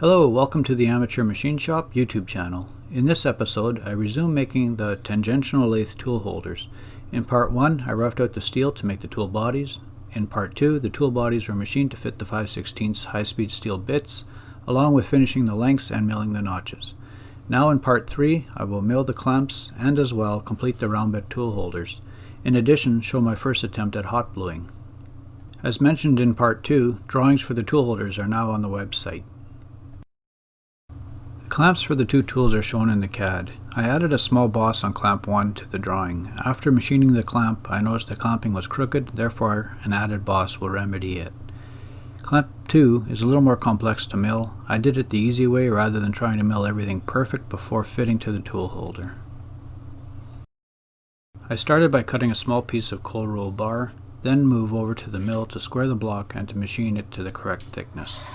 Hello, welcome to the Amateur Machine Shop YouTube channel. In this episode, I resume making the tangential lathe tool holders. In part 1, I roughed out the steel to make the tool bodies. In part 2, the tool bodies were machined to fit the 5 16 high-speed steel bits, along with finishing the lengths and milling the notches. Now in part 3, I will mill the clamps and as well complete the round bit tool holders. In addition, show my first attempt at hot bluing. As mentioned in part 2, drawings for the tool holders are now on the website. Clamps for the two tools are shown in the CAD. I added a small boss on clamp 1 to the drawing. After machining the clamp, I noticed the clamping was crooked, therefore an added boss will remedy it. Clamp 2 is a little more complex to mill. I did it the easy way rather than trying to mill everything perfect before fitting to the tool holder. I started by cutting a small piece of cold roll bar, then move over to the mill to square the block and to machine it to the correct thickness.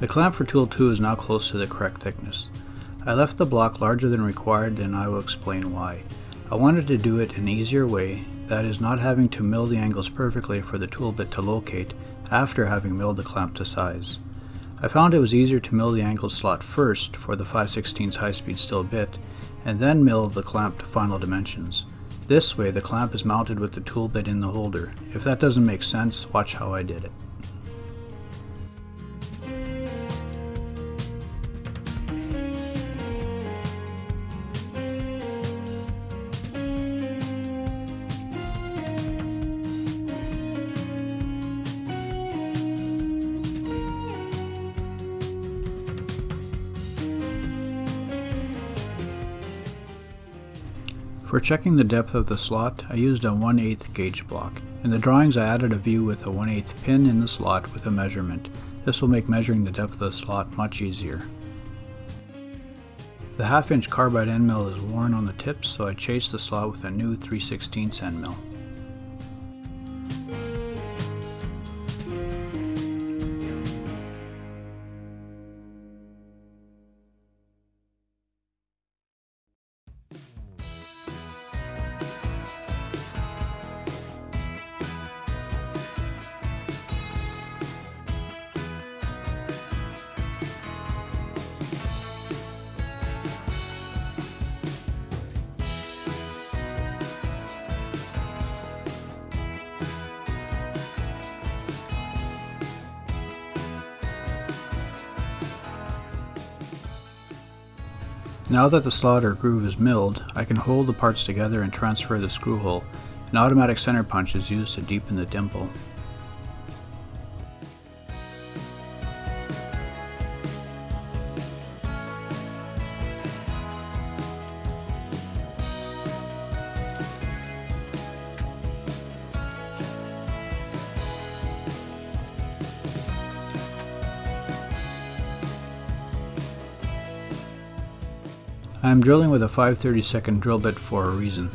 The clamp for tool 2 is now close to the correct thickness. I left the block larger than required and I will explain why. I wanted to do it an easier way, that is not having to mill the angles perfectly for the tool bit to locate after having milled the clamp to size. I found it was easier to mill the angle slot first for the 5 16 high-speed steel bit and then mill the clamp to final dimensions. This way the clamp is mounted with the tool bit in the holder. If that doesn't make sense, watch how I did it. For checking the depth of the slot, I used a 1 8 gauge block. In the drawings I added a view with a 1 8 pin in the slot with a measurement. This will make measuring the depth of the slot much easier. The half inch carbide end mill is worn on the tips so I chased the slot with a new 3 16 end mill. Now that the slot or groove is milled, I can hold the parts together and transfer the screw hole. An automatic center punch is used to deepen the dimple. I am drilling with a 5 32nd drill bit for a reason.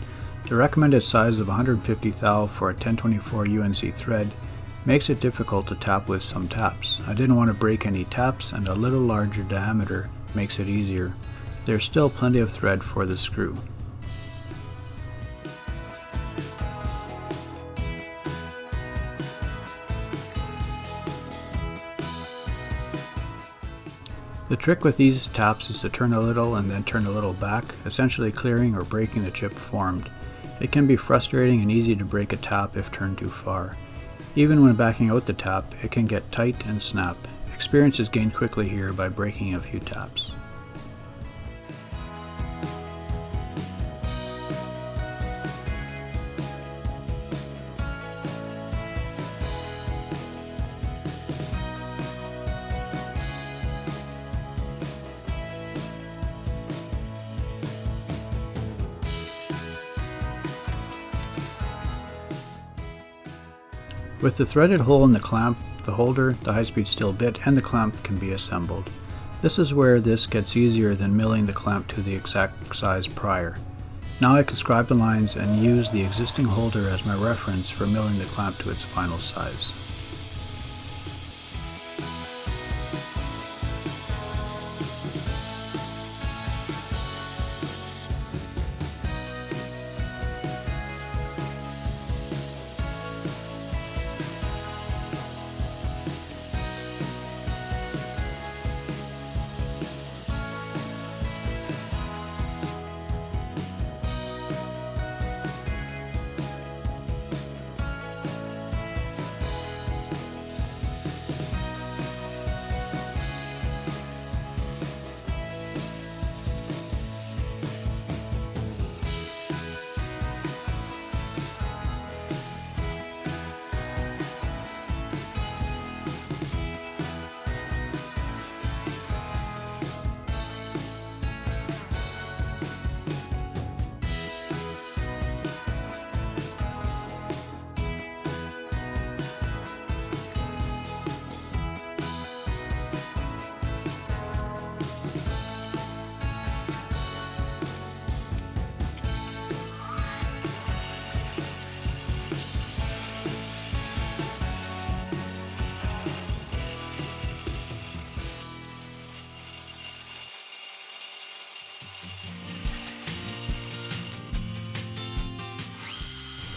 The recommended size of 150 thou for a 1024 UNC thread makes it difficult to tap with some taps. I didn't want to break any taps and a little larger diameter makes it easier. There's still plenty of thread for the screw. The trick with these taps is to turn a little and then turn a little back, essentially clearing or breaking the chip formed. It can be frustrating and easy to break a tap if turned too far. Even when backing out the tap, it can get tight and snap. Experience is gained quickly here by breaking a few taps. With the threaded hole in the clamp, the holder, the high-speed steel bit, and the clamp can be assembled. This is where this gets easier than milling the clamp to the exact size prior. Now I can scribe the lines and use the existing holder as my reference for milling the clamp to its final size.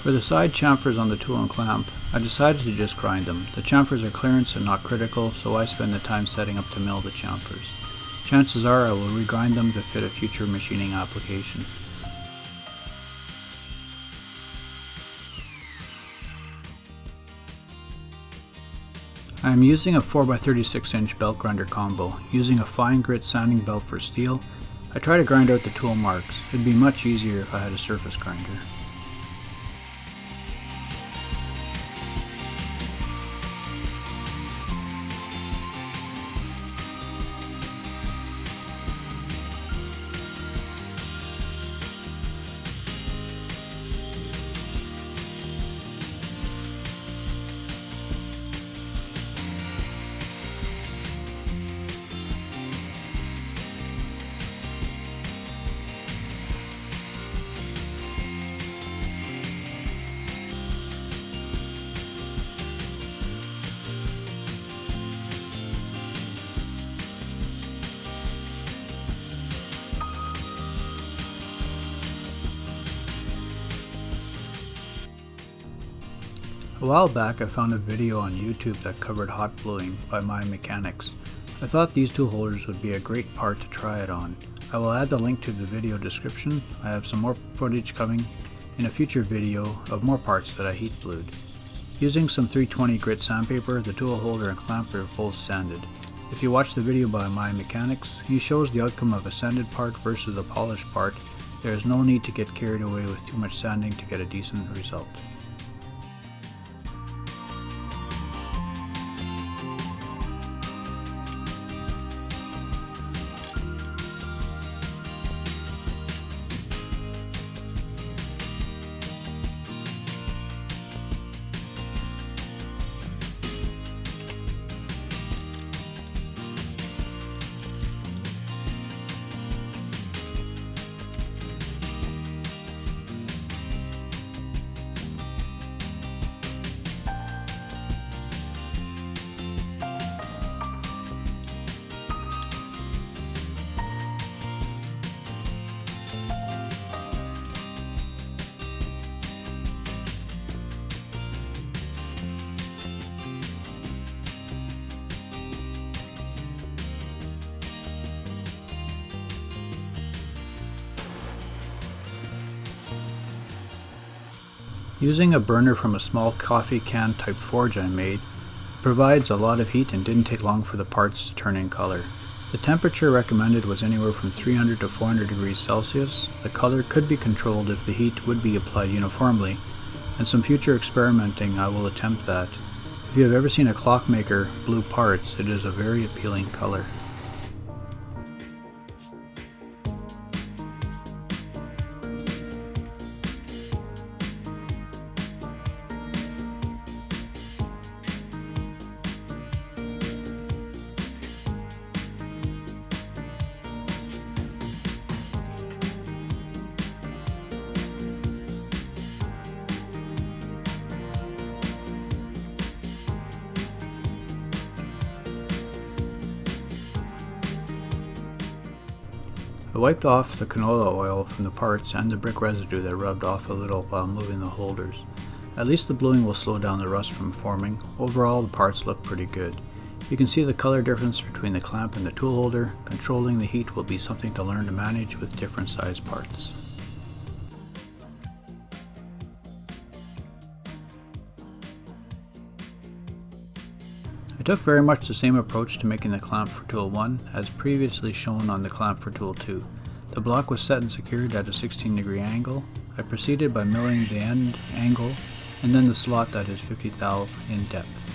For the side chamfers on the tool and clamp, I decided to just grind them. The chamfers are clearance and not critical, so I spend the time setting up to mill the chamfers. Chances are I will regrind them to fit a future machining application. I am using a 4x36 inch belt grinder combo, using a fine grit sanding belt for steel. I try to grind out the tool marks. It'd be much easier if I had a surface grinder. A while back I found a video on YouTube that covered hot bluing by My Mechanics. I thought these two holders would be a great part to try it on. I will add the link to the video description. I have some more footage coming in a future video of more parts that I heat blued. Using some 320 grit sandpaper, the tool holder and clamp are both sanded. If you watch the video by My Mechanics, he shows the outcome of a sanded part versus a polished part. There is no need to get carried away with too much sanding to get a decent result. Using a burner from a small coffee can type forge I made provides a lot of heat and didn't take long for the parts to turn in color. The temperature recommended was anywhere from 300 to 400 degrees Celsius. The color could be controlled if the heat would be applied uniformly, and some future experimenting I will attempt that. If you have ever seen a clockmaker blue parts, it is a very appealing color. I wiped off the canola oil from the parts and the brick residue that rubbed off a little while moving the holders. At least the bluing will slow down the rust from forming. Overall the parts look pretty good. You can see the color difference between the clamp and the tool holder. Controlling the heat will be something to learn to manage with different size parts. I took very much the same approach to making the clamp for tool 1 as previously shown on the clamp for tool 2. The block was set and secured at a 16 degree angle. I proceeded by milling the end angle and then the slot that is 50 thou in depth.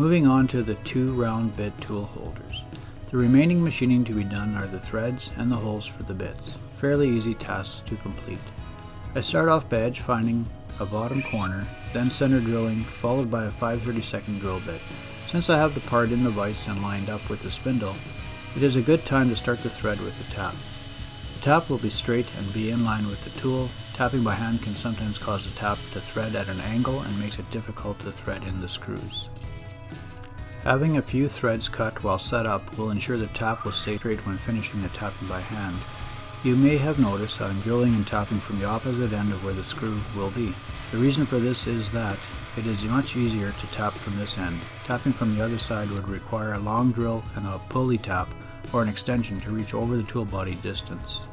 Moving on to the two round bit tool holders. The remaining machining to be done are the threads and the holes for the bits. Fairly easy tasks to complete. I start off by edge finding a bottom corner, then center drilling, followed by a 5 32nd drill bit. Since I have the part in the vise and lined up with the spindle, it is a good time to start the thread with the tap. The tap will be straight and be in line with the tool. Tapping by hand can sometimes cause the tap to thread at an angle and makes it difficult to thread in the screws. Having a few threads cut while set up will ensure the tap will stay straight when finishing the tapping by hand. You may have noticed I'm drilling and tapping from the opposite end of where the screw will be. The reason for this is that it is much easier to tap from this end. Tapping from the other side would require a long drill and a pulley tap or an extension to reach over the tool body distance.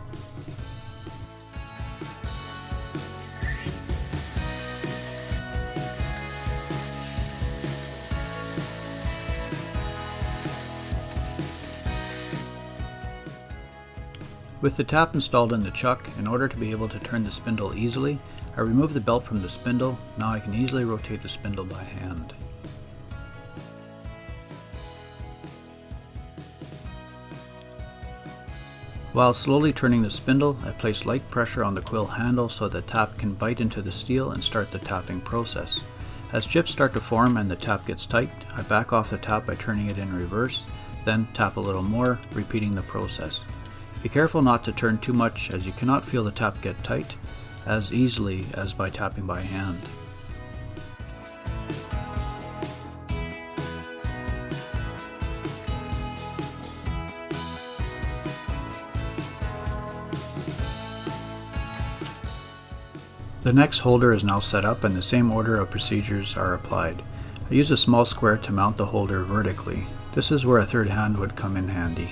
With the tap installed in the chuck, in order to be able to turn the spindle easily, I remove the belt from the spindle, now I can easily rotate the spindle by hand. While slowly turning the spindle, I place light pressure on the quill handle so the tap can bite into the steel and start the tapping process. As chips start to form and the tap gets tight, I back off the tap by turning it in reverse, then tap a little more, repeating the process. Be careful not to turn too much as you cannot feel the tap get tight as easily as by tapping by hand. The next holder is now set up and the same order of procedures are applied. I use a small square to mount the holder vertically. This is where a third hand would come in handy.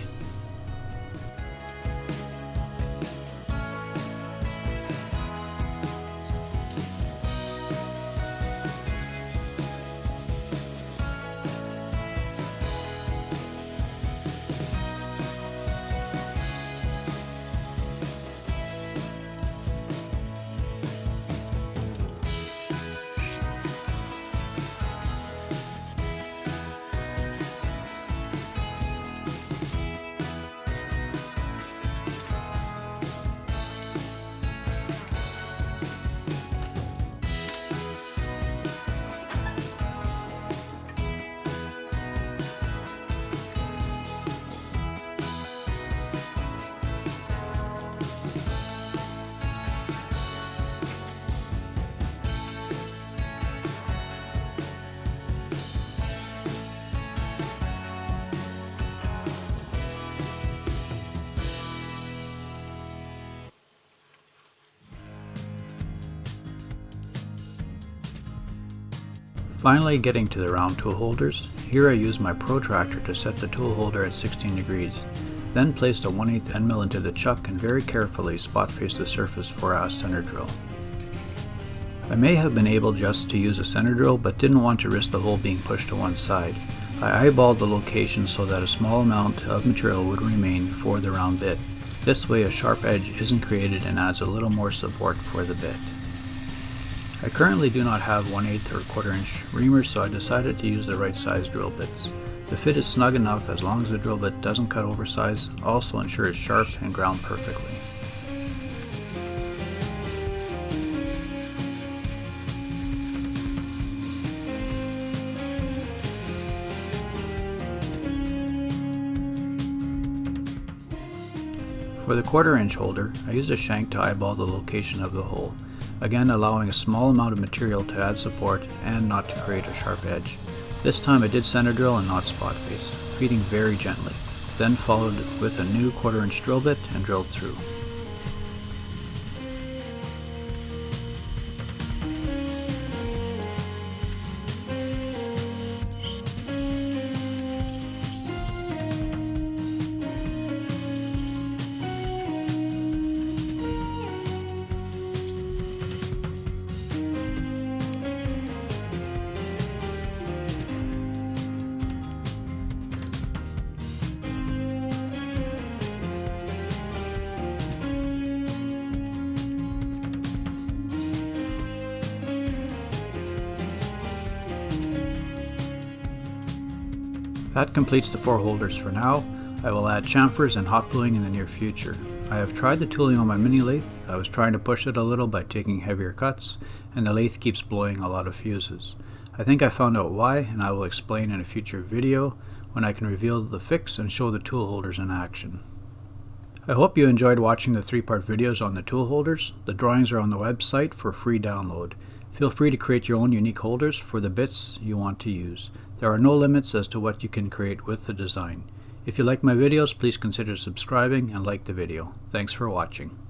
Finally getting to the round tool holders, here I use my protractor to set the tool holder at 16 degrees. Then placed a 1 8 end mill into the chuck and very carefully spot face the surface for a center drill. I may have been able just to use a center drill but didn't want to risk the hole being pushed to one side. I eyeballed the location so that a small amount of material would remain for the round bit. This way a sharp edge isn't created and adds a little more support for the bit. I currently do not have 1 8 or quarter inch reamers so I decided to use the right size drill bits. The fit is snug enough as long as the drill bit doesn't cut oversize, also ensure it's sharp and ground perfectly. For the quarter inch holder, I used a shank to eyeball the location of the hole again allowing a small amount of material to add support and not to create a sharp edge. This time I did center drill and not spot face, feeding very gently, then followed with a new quarter inch drill bit and drilled through. That completes the four holders for now. I will add chamfers and hot bluing in the near future. I have tried the tooling on my mini lathe. I was trying to push it a little by taking heavier cuts, and the lathe keeps blowing a lot of fuses. I think I found out why, and I will explain in a future video when I can reveal the fix and show the tool holders in action. I hope you enjoyed watching the three-part videos on the tool holders. The drawings are on the website for free download. Feel free to create your own unique holders for the bits you want to use. There are no limits as to what you can create with the design. If you like my videos, please consider subscribing and like the video. Thanks for watching.